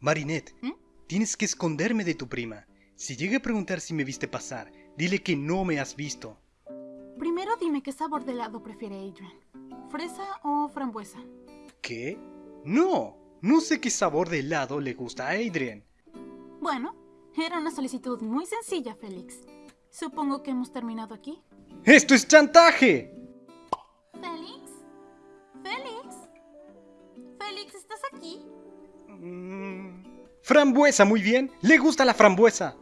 Marinette, ¿Mm? tienes que esconderme de tu prima. Si llega a preguntar si me viste pasar, dile que no me has visto. Primero dime qué sabor de helado prefiere Adrian. ¿Fresa o frambuesa? ¿Qué? No, no sé qué sabor de helado le gusta a Adrian. Bueno, era una solicitud muy sencilla, Félix. Supongo que hemos terminado aquí. ¡Esto es chantaje! ¿Félix? ¿Félix? ¿Félix, estás aquí? Frambuesa, muy bien. Le gusta la frambuesa.